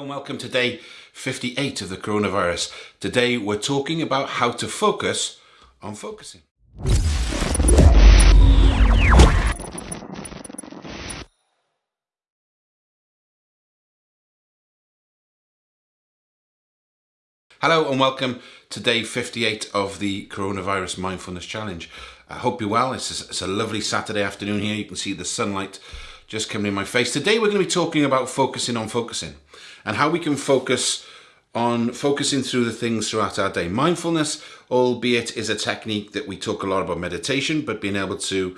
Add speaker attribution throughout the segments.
Speaker 1: Hello and welcome to day 58 of the coronavirus. Today we're talking about how to focus on focusing. Hello and welcome to day 58 of the Coronavirus Mindfulness Challenge. I hope you're well. It's a, it's a lovely Saturday afternoon here. You can see the sunlight just coming in my face. Today we're going to be talking about focusing on focusing and how we can focus on focusing through the things throughout our day. Mindfulness, albeit, is a technique that we talk a lot about meditation, but being able to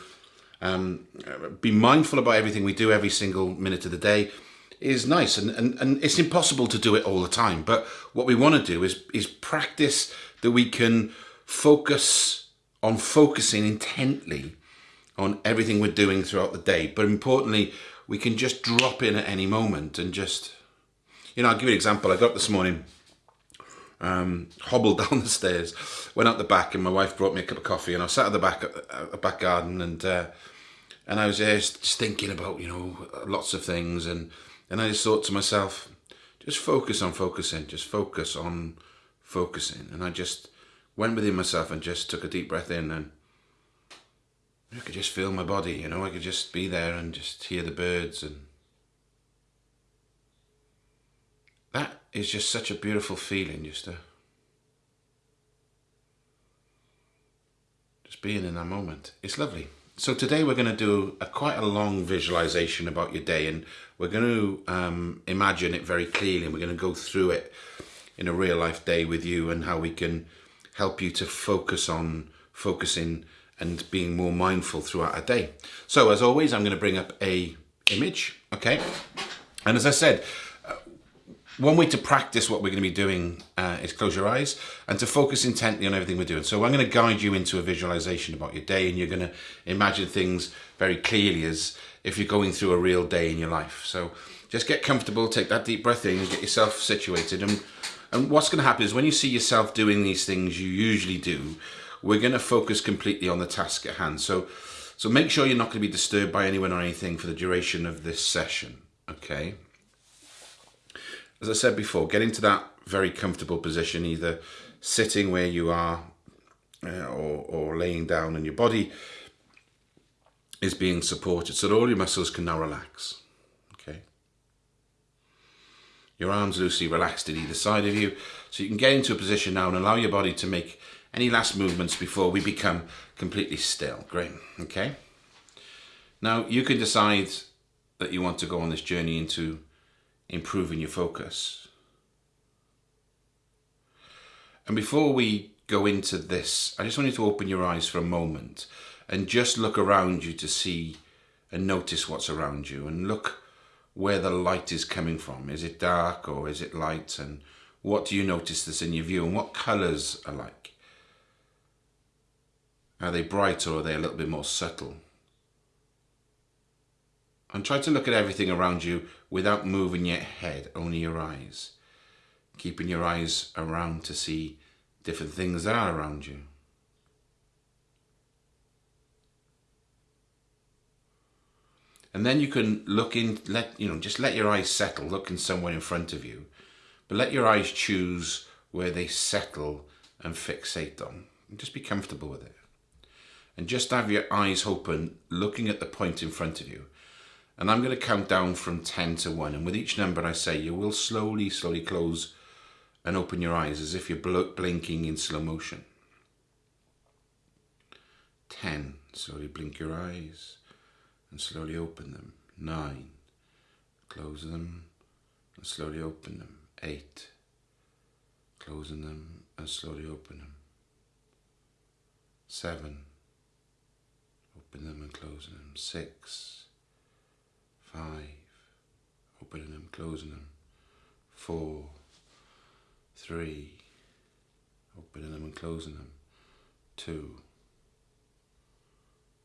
Speaker 1: um, be mindful about everything we do every single minute of the day is nice and, and, and it's impossible to do it all the time but what we want to do is is practice that we can focus on focusing intently on everything we're doing throughout the day. But importantly, we can just drop in at any moment and just, you know, I'll give you an example. I got up this morning, um, hobbled down the stairs, went out the back, and my wife brought me a cup of coffee, and I sat at the back, at the back garden, and uh, and I was just thinking about, you know, lots of things, and and I just thought to myself, just focus on focusing, just focus on focusing, and I just went within myself and just took a deep breath in and I could just feel my body, you know, I could just be there and just hear the birds and that is just such a beautiful feeling just to just being in that moment. It's lovely. So today we're going to do a quite a long visualization about your day and we're going to um, imagine it very clearly and we're going to go through it in a real life day with you and how we can help you to focus on focusing and being more mindful throughout a day. So as always, I'm going to bring up a image, okay? And as I said, uh, one way to practice what we're going to be doing uh, is close your eyes and to focus intently on everything we're doing. So I'm going to guide you into a visualization about your day and you're going to imagine things very clearly as if you're going through a real day in your life. So just get comfortable, take that deep breath in, get yourself situated. And, and what's going to happen is when you see yourself doing these things you usually do, we're going to focus completely on the task at hand. So, so make sure you're not going to be disturbed by anyone or anything for the duration of this session, okay? As I said before, get into that very comfortable position, either sitting where you are uh, or, or laying down and your body is being supported so that all your muscles can now relax, okay? Your arms loosely relaxed at either side of you, so you can get into a position now and allow your body to make any last movements before we become completely still? Great, okay. Now you can decide that you want to go on this journey into improving your focus. And before we go into this, I just want you to open your eyes for a moment and just look around you to see and notice what's around you and look where the light is coming from. Is it dark or is it light? And what do you notice that's in your view and what colours are like? Are they bright or are they a little bit more subtle? And try to look at everything around you without moving your head, only your eyes. Keeping your eyes around to see different things that are around you. And then you can look in, let, you know, just let your eyes settle, looking somewhere in front of you. But let your eyes choose where they settle and fixate on. And just be comfortable with it and just have your eyes open looking at the point in front of you. And I'm going to count down from 10 to 1 and with each number I say you will slowly slowly close and open your eyes as if you're blinking in slow motion. 10 slowly blink your eyes and slowly open them. 9 close them and slowly open them. 8 closing them and slowly open them. 7 open them and closing them. Six, five, opening them, closing them. Four, three, opening them and closing them. Two,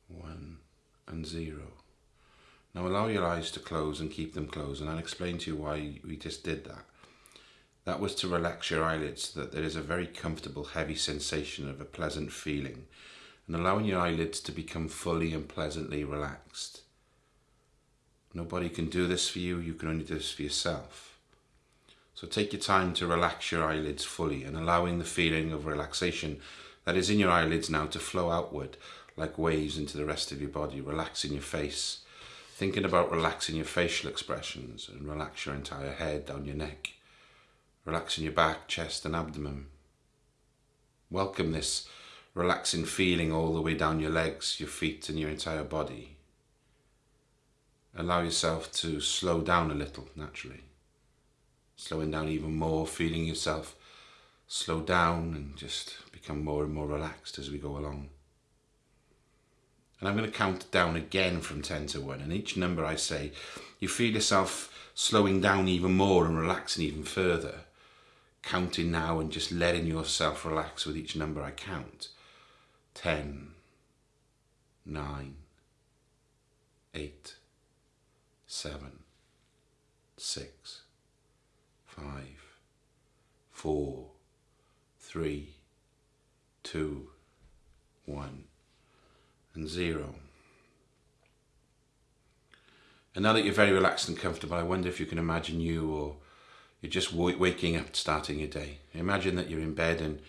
Speaker 1: one, and zero. Now allow your eyes to close and keep them closed and I'll explain to you why we just did that. That was to relax your eyelids so that there is a very comfortable heavy sensation of a pleasant feeling and allowing your eyelids to become fully and pleasantly relaxed. Nobody can do this for you, you can only do this for yourself. So take your time to relax your eyelids fully and allowing the feeling of relaxation that is in your eyelids now to flow outward like waves into the rest of your body, relaxing your face, thinking about relaxing your facial expressions and relax your entire head down your neck, relaxing your back, chest and abdomen. Welcome this relaxing feeling all the way down your legs, your feet and your entire body. Allow yourself to slow down a little naturally. Slowing down even more, feeling yourself slow down and just become more and more relaxed as we go along. And I'm going to count down again from 10 to 1. And each number I say, you feel yourself slowing down even more and relaxing even further. Counting now and just letting yourself relax with each number I count. 10, 9, 8, 7, 6, 5, 4, 3, 2, 1 and 0. And now that you're very relaxed and comfortable, I wonder if you can imagine you or you're just waking up, starting your day. Imagine that you're in bed and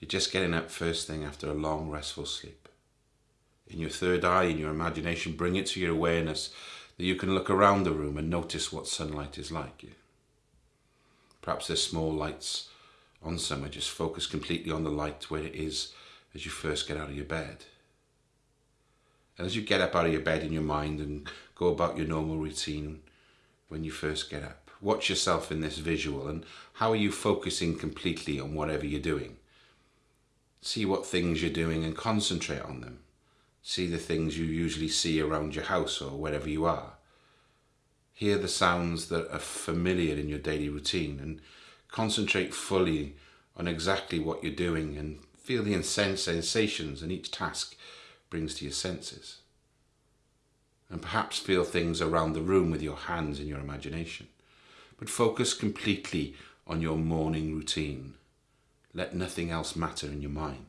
Speaker 1: you're just getting up first thing after a long, restful sleep. In your third eye, in your imagination, bring it to your awareness that you can look around the room and notice what sunlight is like. Perhaps there's small lights on somewhere. Just focus completely on the light where it is as you first get out of your bed. And as you get up out of your bed in your mind and go about your normal routine when you first get up, watch yourself in this visual and how are you focusing completely on whatever you're doing. See what things you're doing and concentrate on them. See the things you usually see around your house or wherever you are. Hear the sounds that are familiar in your daily routine and concentrate fully on exactly what you're doing and feel the sensations and each task brings to your senses. And perhaps feel things around the room with your hands and your imagination. But focus completely on your morning routine let nothing else matter in your mind.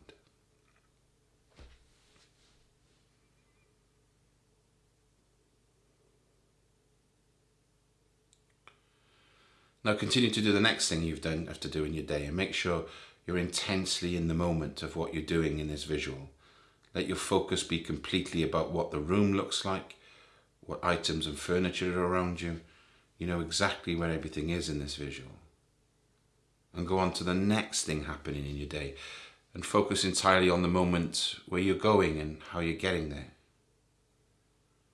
Speaker 1: Now continue to do the next thing you've done have to do in your day and make sure you're intensely in the moment of what you're doing in this visual. Let your focus be completely about what the room looks like, what items and furniture are around you. You know exactly where everything is in this visual and go on to the next thing happening in your day and focus entirely on the moment where you're going and how you're getting there.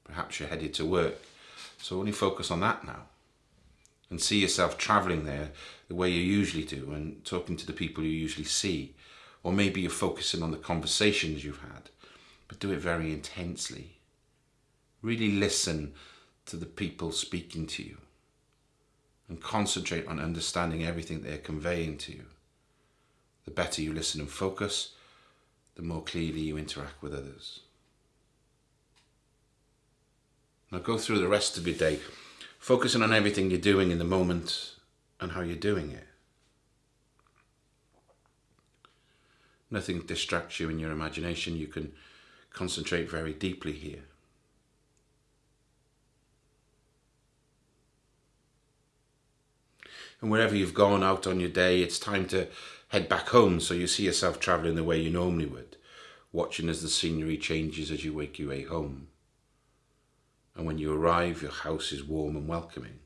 Speaker 1: Perhaps you're headed to work, so only focus on that now and see yourself traveling there the way you usually do and talking to the people you usually see. Or maybe you're focusing on the conversations you've had, but do it very intensely. Really listen to the people speaking to you and concentrate on understanding everything they're conveying to you. The better you listen and focus, the more clearly you interact with others. Now go through the rest of your day, focusing on everything you're doing in the moment and how you're doing it. Nothing distracts you in your imagination. You can concentrate very deeply here. And wherever you've gone out on your day, it's time to head back home so you see yourself travelling the way you normally would, watching as the scenery changes as you wake your way home. And when you arrive, your house is warm and welcoming.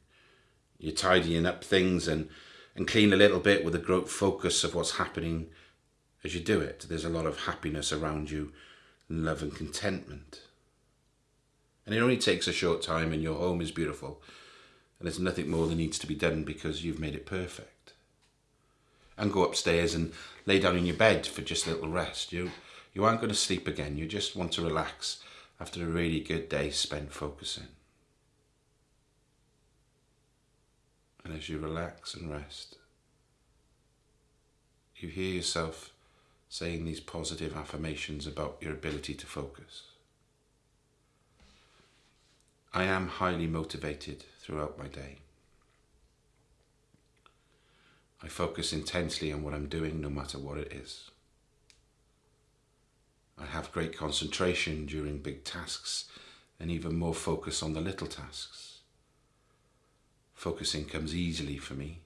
Speaker 1: You're tidying up things and, and clean a little bit with a great focus of what's happening as you do it. There's a lot of happiness around you, love and contentment. And it only takes a short time and your home is beautiful and there's nothing more that needs to be done because you've made it perfect. And go upstairs and lay down in your bed for just a little rest. You, you aren't going to sleep again, you just want to relax after a really good day spent focusing. And as you relax and rest, you hear yourself saying these positive affirmations about your ability to focus. I am highly motivated throughout my day. I focus intensely on what I'm doing no matter what it is. I have great concentration during big tasks and even more focus on the little tasks. Focusing comes easily for me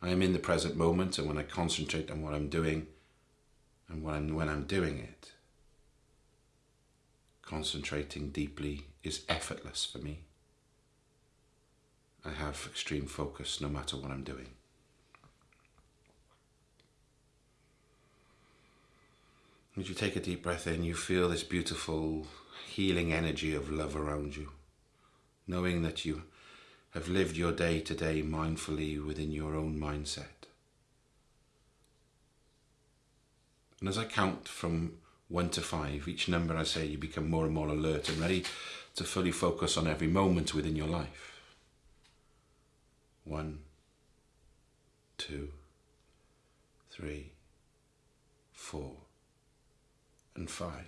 Speaker 1: I am in the present moment, and when I concentrate on what I'm doing, and when I'm, when I'm doing it, concentrating deeply is effortless for me. I have extreme focus no matter what I'm doing. As you take a deep breath in, you feel this beautiful healing energy of love around you, knowing that you have lived your day to day mindfully within your own mindset. And as I count from one to five, each number I say, you become more and more alert and ready to fully focus on every moment within your life. One, two, three, four, and five.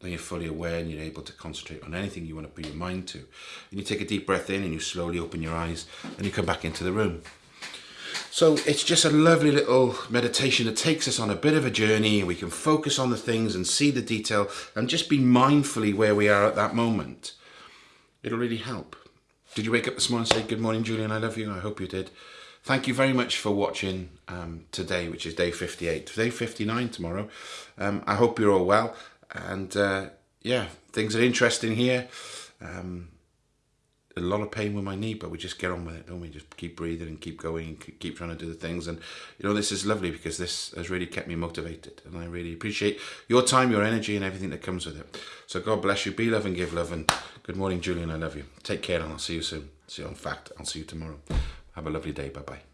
Speaker 1: Then you're fully aware and you're able to concentrate on anything you want to put your mind to. And you take a deep breath in and you slowly open your eyes and you come back into the room. So it's just a lovely little meditation that takes us on a bit of a journey. We can focus on the things and see the detail and just be mindfully where we are at that moment. It'll really help. Did you wake up this morning and say, Good morning, Julian, I love you? I hope you did. Thank you very much for watching um, today, which is day 58. Day 59 tomorrow. Um, I hope you're all well. And uh, yeah, things are interesting here. Um, a lot of pain with my knee, but we just get on with it, don't we? Just keep breathing and keep going and keep trying to do the things. And, you know, this is lovely because this has really kept me motivated. And I really appreciate your time, your energy, and everything that comes with it. So God bless you. Be love and give love. And good morning, Julian. I love you. Take care, and I'll see you soon. See you. on fact, I'll see you tomorrow. Have a lovely day. Bye bye.